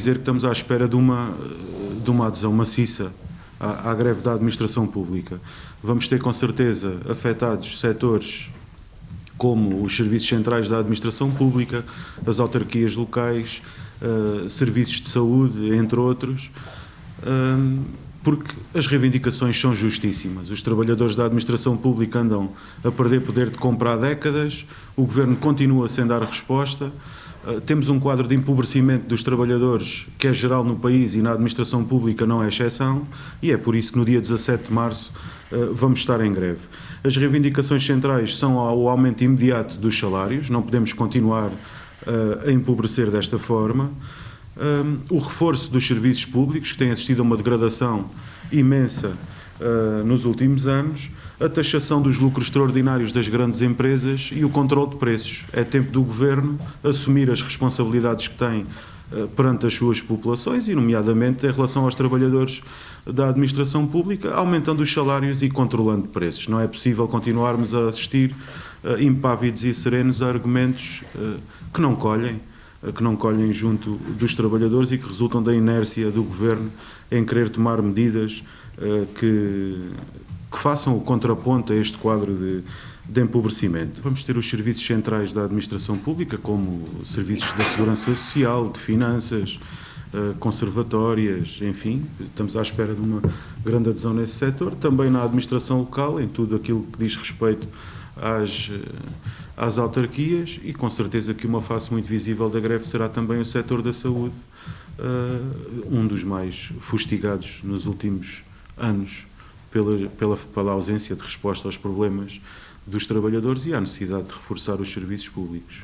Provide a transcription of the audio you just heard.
dizer que estamos à espera de uma, de uma adesão maciça à, à greve da administração pública. Vamos ter com certeza afetados setores como os serviços centrais da administração pública, as autarquias locais, uh, serviços de saúde, entre outros, uh, porque as reivindicações são justíssimas. Os trabalhadores da administração pública andam a perder poder de compra há décadas, o governo continua sem dar resposta. Uh, temos um quadro de empobrecimento dos trabalhadores que é geral no país e na administração pública não é exceção, e é por isso que no dia 17 de março vamos estar em greve. As reivindicações centrais são o aumento imediato dos salários, não podemos continuar uh, a empobrecer desta forma. Um, o reforço dos serviços públicos, que tem assistido a uma degradação imensa uh, nos últimos anos, a taxação dos lucros extraordinários das grandes empresas e o controle de preços. É tempo do Governo assumir as responsabilidades que tem uh, perante as suas populações e, nomeadamente, em relação aos trabalhadores da administração pública, aumentando os salários e controlando preços. Não é possível continuarmos a assistir uh, impávidos e serenos a argumentos que não colhem, que não colhem junto dos trabalhadores e que resultam da inércia do governo em querer tomar medidas que, que façam o contraponto a este quadro de, de empobrecimento. Vamos ter os serviços centrais da administração pública, como serviços da segurança social, de finanças, eh, conservatórias, enfim, estamos à espera de uma grande adesão nesse setor, também na administração local, em tudo aquilo que diz respeito às, eh, às autarquias e com certeza que uma face muito visível da greve será também o setor da saúde, uh, um dos mais fustigados nos últimos anos pela, pela, pela ausência de resposta aos problemas dos trabalhadores e à necessidade de reforçar os serviços públicos.